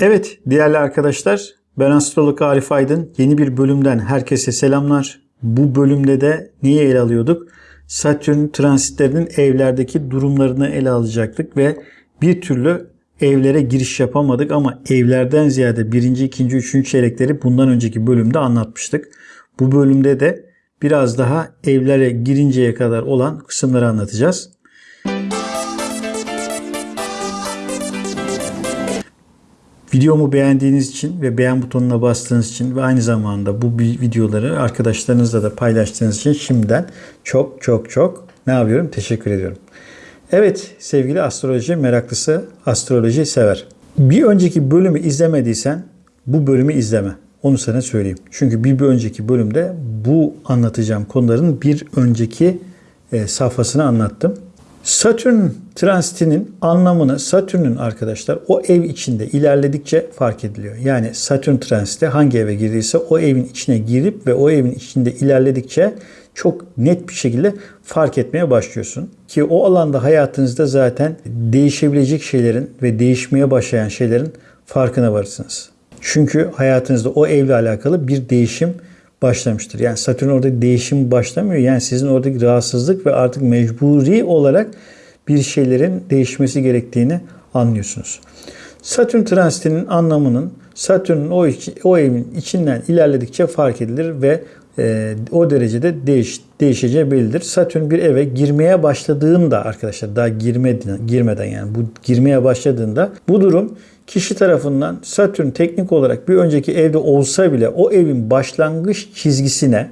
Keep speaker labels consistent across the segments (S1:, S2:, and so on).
S1: Evet değerli arkadaşlar ben astrolog Arif Aydın. Yeni bir bölümden herkese selamlar. Bu bölümde de niye ele alıyorduk? Satürn transitlerinin evlerdeki durumlarını ele alacaktık ve bir türlü evlere giriş yapamadık ama evlerden ziyade birinci, ikinci, üçüncü çeyrekleri bundan önceki bölümde anlatmıştık. Bu bölümde de biraz daha evlere girinceye kadar olan kısımları anlatacağız. Videomu beğendiğiniz için ve beğen butonuna bastığınız için ve aynı zamanda bu videoları arkadaşlarınızla da paylaştığınız için şimdiden çok çok çok ne yapıyorum? Teşekkür ediyorum. Evet sevgili astroloji meraklısı, astroloji sever. Bir önceki bölümü izlemediysen bu bölümü izleme. Onu sana söyleyeyim. Çünkü bir, bir önceki bölümde bu anlatacağım konuların bir önceki e, safhasını anlattım. Satürn transitinin anlamını Satürn'ün arkadaşlar o ev içinde ilerledikçe fark ediliyor. Yani Satürn transiti hangi eve girdiyse o evin içine girip ve o evin içinde ilerledikçe çok net bir şekilde fark etmeye başlıyorsun. Ki o alanda hayatınızda zaten değişebilecek şeylerin ve değişmeye başlayan şeylerin farkına varırsınız. Çünkü hayatınızda o evle alakalı bir değişim başlamıştır. Yani Satürn orada değişim başlamıyor. Yani sizin oradaki rahatsızlık ve artık mecburi olarak bir şeylerin değişmesi gerektiğini anlıyorsunuz. Satürn transitinin anlamının Satürn'ün o, o evin içinden ilerledikçe fark edilir ve e, o derecede değiş, değişeceği bellidir. Satürn bir eve girmeye başladığında arkadaşlar daha girmeden, girmeden yani bu girmeye başladığında bu durum kişi tarafından Satürn teknik olarak bir önceki evde olsa bile o evin başlangıç çizgisine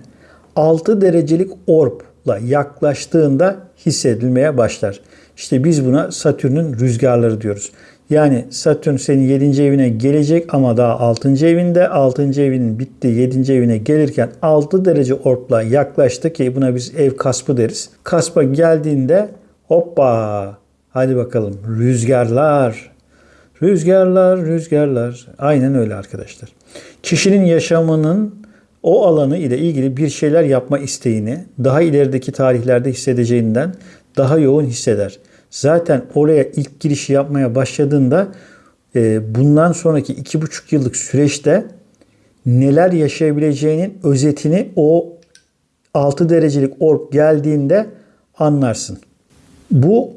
S1: 6 derecelik orbla yaklaştığında hissedilmeye başlar. İşte biz buna Satürn'ün rüzgarları diyoruz. Yani Satürn senin 7. evine gelecek ama daha 6. evinde. 6. evinin bitti 7. evine gelirken 6 derece orpla yaklaştı ki buna biz ev kaspı deriz. Kaspa geldiğinde hoppa hadi bakalım rüzgarlar Rüzgarlar, rüzgarlar. Aynen öyle arkadaşlar. Kişinin yaşamının o alanı ile ilgili bir şeyler yapma isteğini daha ilerideki tarihlerde hissedeceğinden daha yoğun hisseder. Zaten oraya ilk girişi yapmaya başladığında e, bundan sonraki iki buçuk yıllık süreçte neler yaşayabileceğinin özetini o 6 derecelik orb geldiğinde anlarsın. Bu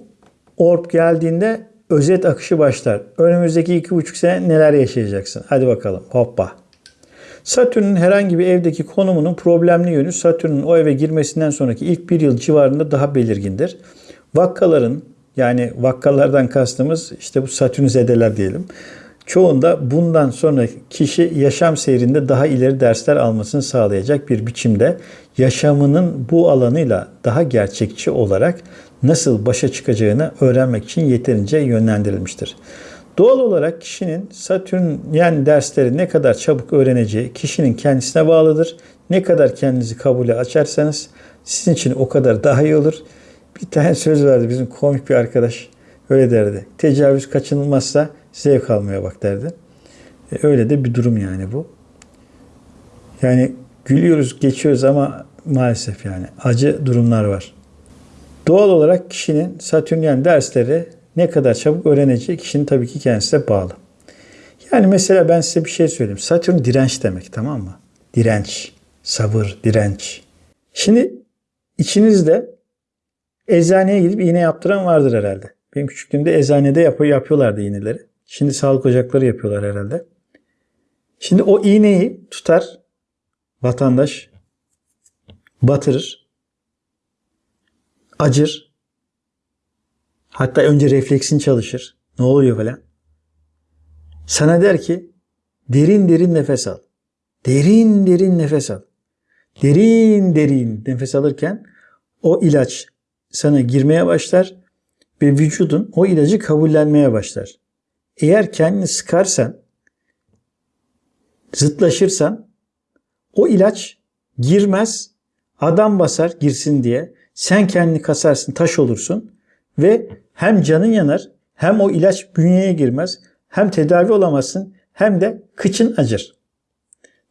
S1: orb geldiğinde özet akışı başlar. Önümüzdeki iki buçuk sene neler yaşayacaksın? Hadi bakalım hoppa. Satürn'ün herhangi bir evdeki konumunun problemli yönü Satürn'ün o eve girmesinden sonraki ilk bir yıl civarında daha belirgindir. Vakkaların yani vakkalardan kastımız işte bu Satürn zedeler diyelim. Çoğunda bundan sonra kişi yaşam seyrinde daha ileri dersler almasını sağlayacak bir biçimde yaşamının bu alanıyla daha gerçekçi olarak nasıl başa çıkacağını öğrenmek için yeterince yönlendirilmiştir. Doğal olarak kişinin Satürn yani dersleri ne kadar çabuk öğreneceği kişinin kendisine bağlıdır. Ne kadar kendinizi kabule açarsanız sizin için o kadar daha iyi olur. Bir tane söz vardı bizim komik bir arkadaş öyle derdi. Tecavüz kaçınılmazsa zevk almaya bak derdi. E, öyle de bir durum yani bu. Yani gülüyoruz, geçiyoruz ama maalesef yani acı durumlar var. Doğal olarak kişinin Satürnyen dersleri ne kadar çabuk öğreneceği kişinin tabii ki kendisine bağlı. Yani mesela ben size bir şey söyleyeyim. Satürn direnç demek tamam mı? Direnç, sabır, direnç. Şimdi içinizde eczaneye gidip iğne yaptıran vardır herhalde. Benim küçüklüğümde eczanede yap yapıyorlardı iğneleri. Şimdi sağlık ocakları yapıyorlar herhalde. Şimdi o iğneyi tutar vatandaş, batırır, acır. Hatta önce refleksin çalışır. Ne oluyor falan. Sana der ki derin derin nefes al. Derin derin nefes al. Derin derin nefes alırken o ilaç sana girmeye başlar ve vücudun o ilacı kabullenmeye başlar. Eğer kendini sıkarsan, zıtlaşırsan o ilaç girmez, adam basar girsin diye. Sen kendini kasarsın, taş olursun ve hem canın yanar, hem o ilaç bünyeye girmez, hem tedavi olamazsın, hem de kıçın acır.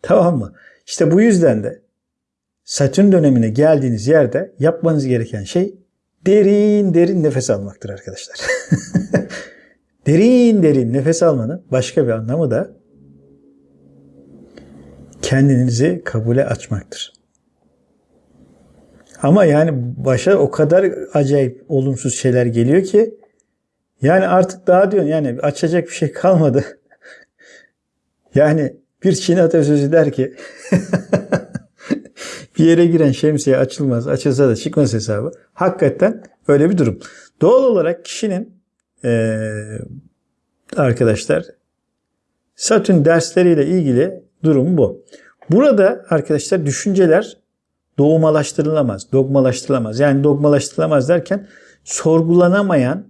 S1: Tamam mı? İşte bu yüzden de Satürn dönemine geldiğiniz yerde yapmanız gereken şey derin derin nefes almaktır arkadaşlar. Derin derin nefes almanın başka bir anlamı da kendinizi kabule açmaktır. Ama yani başa o kadar acayip olumsuz şeyler geliyor ki yani artık daha diyorsun yani açacak bir şey kalmadı. yani bir Çin atasözü der ki bir yere giren şemsiye açılmaz. Açılsa da çıkmaz hesabı. Hakikaten öyle bir durum. Doğal olarak kişinin ee, arkadaşlar Satürn dersleriyle ilgili durum bu. Burada arkadaşlar düşünceler doğumalaştırılamaz, dogmalaştırılamaz. Yani dogmalaştırılamaz derken sorgulanamayan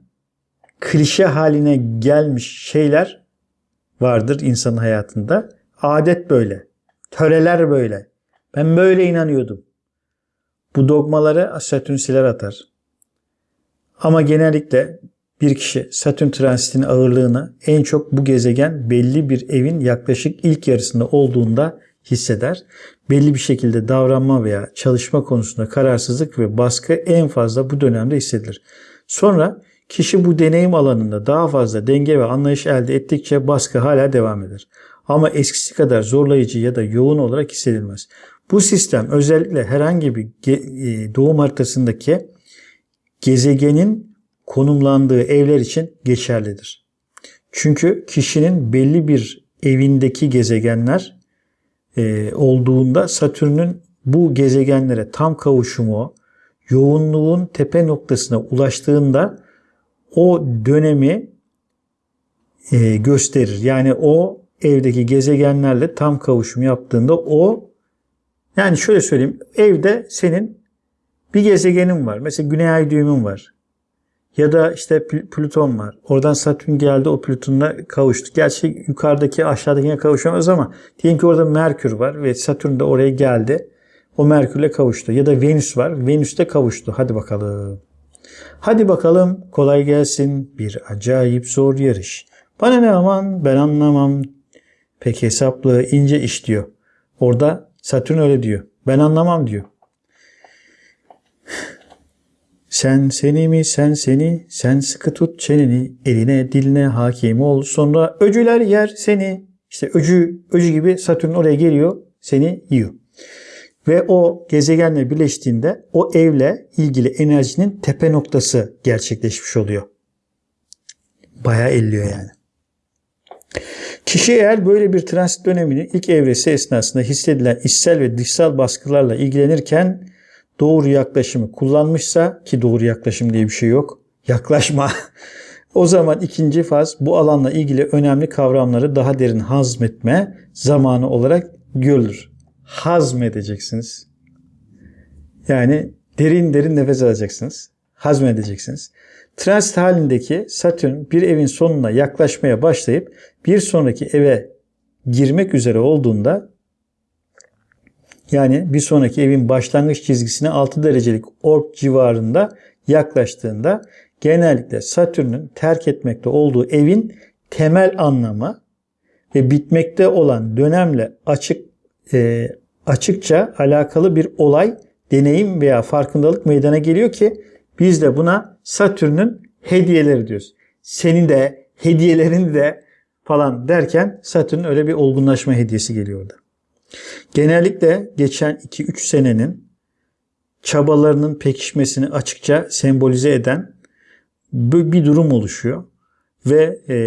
S1: klişe haline gelmiş şeyler vardır insanın hayatında. Adet böyle. Töreler böyle. Ben böyle inanıyordum. Bu dogmaları Satürn siler atar. Ama genellikle bir kişi Satürn transitinin ağırlığını en çok bu gezegen belli bir evin yaklaşık ilk yarısında olduğunda hisseder. Belli bir şekilde davranma veya çalışma konusunda kararsızlık ve baskı en fazla bu dönemde hissedilir. Sonra kişi bu deneyim alanında daha fazla denge ve anlayış elde ettikçe baskı hala devam eder. Ama eskisi kadar zorlayıcı ya da yoğun olarak hissedilmez. Bu sistem özellikle herhangi bir e, doğum haritasındaki gezegenin konumlandığı evler için geçerlidir. Çünkü kişinin belli bir evindeki gezegenler e, olduğunda Satürn'ün bu gezegenlere tam kavuşumu, yoğunluğun tepe noktasına ulaştığında o dönemi e, gösterir. Yani o evdeki gezegenlerle tam kavuşum yaptığında o yani şöyle söyleyeyim evde senin bir gezegenin var. Mesela Güney Ay düğümün var. Ya da işte Plüton var. Oradan Satürn geldi o Plüton'la kavuştu. Gerçi yukarıdaki aşağıdakine kavuşamaz ama diyelim ki orada Merkür var ve Satürn de oraya geldi. O Merkür'le kavuştu. Ya da Venüs var. Venüs de kavuştu. Hadi bakalım. Hadi bakalım kolay gelsin. Bir acayip zor yarış. Bana ne aman ben anlamam. Pek hesaplı ince iş diyor. Orada Satürn öyle diyor. Ben anlamam diyor. Sen seni mi sen seni sen sıkı tut çeneni eline diline hakim ol sonra öcüler yer seni işte öcü öcü gibi Satürn oraya geliyor seni yiyor. Ve o gezegenle birleştiğinde o evle ilgili enerjinin tepe noktası gerçekleşmiş oluyor. Bayağı elliyor yani. Kişi eğer böyle bir transit döneminin ilk evresi esnasında hissedilen içsel ve dışsal baskılarla ilgilenirken doğru yaklaşımı kullanmışsa ki doğru yaklaşım diye bir şey yok. Yaklaşma. o zaman ikinci faz bu alanla ilgili önemli kavramları daha derin hazmetme zamanı olarak görülür. Hazmedeceksiniz. Yani derin derin nefes alacaksınız. Hazmedeceksiniz. Transit halindeki Satürn bir evin sonuna yaklaşmaya başlayıp bir sonraki eve girmek üzere olduğunda yani bir sonraki evin başlangıç çizgisine 6 derecelik orb civarında yaklaştığında genellikle Satürn'ün terk etmekte olduğu evin temel anlamı ve bitmekte olan dönemle açık e, açıkça alakalı bir olay, deneyim veya farkındalık meydana geliyor ki biz de buna Satürn'ün hediyeleri diyoruz. Senin de hediyelerin de falan derken Satürn öyle bir olgunlaşma hediyesi geliyor orada. Genellikle geçen 2-3 senenin çabalarının pekişmesini açıkça sembolize eden bir durum oluşuyor. Ve e,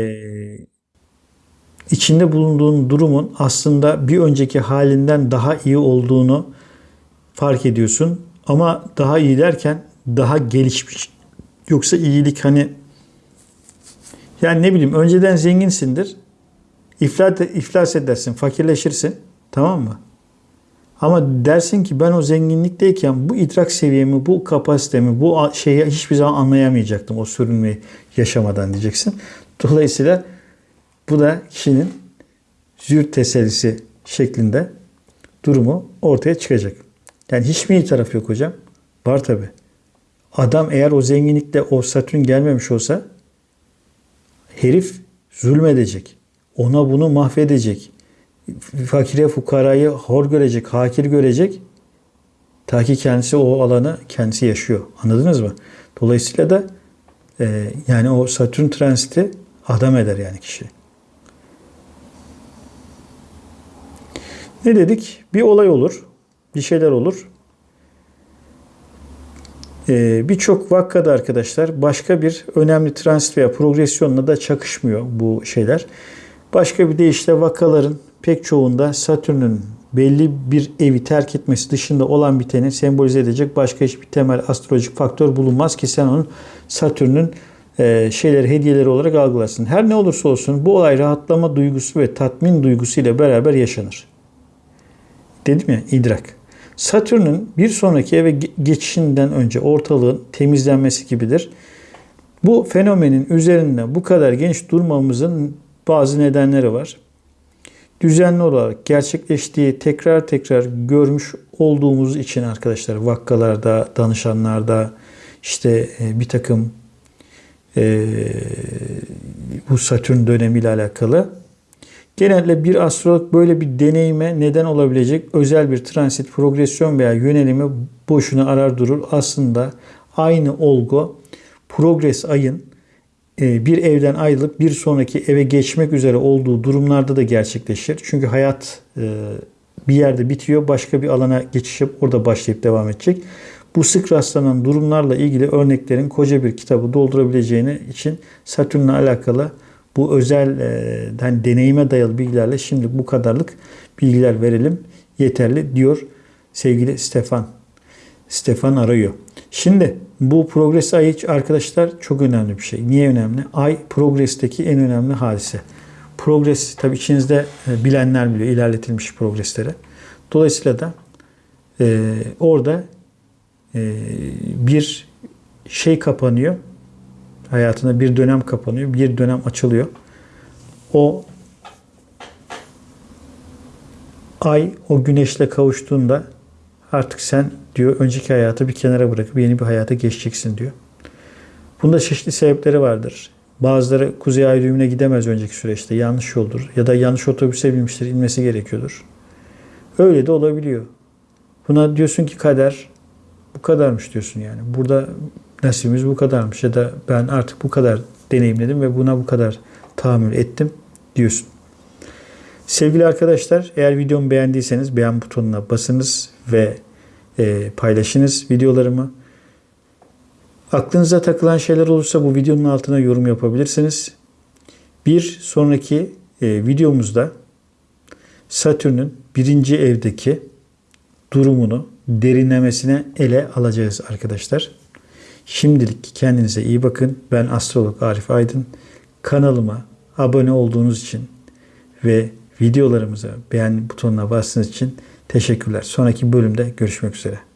S1: içinde bulunduğun durumun aslında bir önceki halinden daha iyi olduğunu fark ediyorsun. Ama daha iyi derken daha gelişmiş. Yoksa iyilik hani yani ne bileyim önceden zenginsindir. İflas, iflas edersin, fakirleşirsin. Tamam mı? Ama dersin ki ben o zenginlikteyken bu idrak seviyemi, bu kapasitemi, bu şeyi hiçbir zaman anlayamayacaktım o sürünmeyi yaşamadan diyeceksin. Dolayısıyla bu da kişinin züğürt tesellisi şeklinde durumu ortaya çıkacak. Yani hiç mi iyi taraf yok hocam? Var tabi. Adam eğer o zenginlikte o Satürn gelmemiş olsa herif zulmedecek. Ona bunu mahvedecek fakire fukarayı hor görecek, hakir görecek. Ta ki kendisi o alanı kendisi yaşıyor. Anladınız mı? Dolayısıyla da e, yani o Satürn transiti Adam eder yani kişi. Ne dedik? Bir olay olur. Bir şeyler olur. Ee, Birçok vakkada arkadaşlar başka bir önemli transit veya progresyonla da çakışmıyor bu şeyler. Başka bir deyişle vakaların pek çoğunda Satürn'ün belli bir evi terk etmesi dışında olan biteni sembolize edecek başka hiçbir temel astrolojik faktör bulunmaz ki sen onun Satürn'ün e, şeyleri hediyeleri olarak algılasın. Her ne olursa olsun bu olay rahatlama duygusu ve tatmin duygusu ile beraber yaşanır. Dedim ya idrak. Satürn'ün bir sonraki eve geçişinden önce ortalığın temizlenmesi gibidir. Bu fenomenin üzerinde bu kadar genç durmamızın bazı nedenleri var. Düzenli olarak gerçekleştiği tekrar tekrar görmüş olduğumuz için arkadaşlar vakkalarda, danışanlarda işte e, bir takım e, bu Satürn dönemiyle alakalı genelde bir astrolog böyle bir deneyime neden olabilecek özel bir transit, progresyon veya yönelimi boşuna arar durur. Aslında aynı olgu progres ayın bir evden ayrılıp bir sonraki eve geçmek üzere olduğu durumlarda da gerçekleşir. Çünkü hayat e, bir yerde bitiyor, başka bir alana geçiş yapıp orada başlayıp devam edecek. Bu sık rastlanan durumlarla ilgili örneklerin koca bir kitabı doldurabileceğini için Satürn'le alakalı bu özel e, hani deneyime dayalı bilgilerle şimdi bu kadarlık bilgiler verelim yeterli diyor sevgili Stefan. Stefan arıyor. Şimdi bu progres ayı arkadaşlar çok önemli bir şey. Niye önemli? Ay progresteki en önemli hadise. Progres tabi içinizde e, bilenler biliyor ilerletilmiş progresleri. Dolayısıyla da e, orada e, bir şey kapanıyor. Hayatında bir dönem kapanıyor. Bir dönem açılıyor. O ay o güneşle kavuştuğunda artık sen diyor önceki hayatı bir kenara bırakıp yeni bir hayata geçeceksin diyor. Bunda çeşitli sebepleri vardır. Bazıları Kuzey Ay düğümüne gidemez önceki süreçte. Yanlış yoldur. Ya da yanlış otobüse binmiştir. inmesi gerekiyordur. Öyle de olabiliyor. Buna diyorsun ki kader bu kadarmış diyorsun yani. Burada nasibimiz bu kadarmış ya da ben artık bu kadar deneyimledim ve buna bu kadar tahammül ettim diyorsun. Sevgili arkadaşlar eğer videomu beğendiyseniz beğen butonuna basınız ve e, paylaşınız videolarımı. Aklınıza takılan şeyler olursa bu videonun altına yorum yapabilirsiniz. Bir sonraki e, videomuzda Satürn'ün birinci evdeki durumunu derinlemesine ele alacağız arkadaşlar. Şimdilik kendinize iyi bakın. Ben astrolog Arif Aydın. Kanalıma abone olduğunuz için ve videolarımıza beğen butonuna bastığınız için teşekkürler. Sonraki bölümde görüşmek üzere.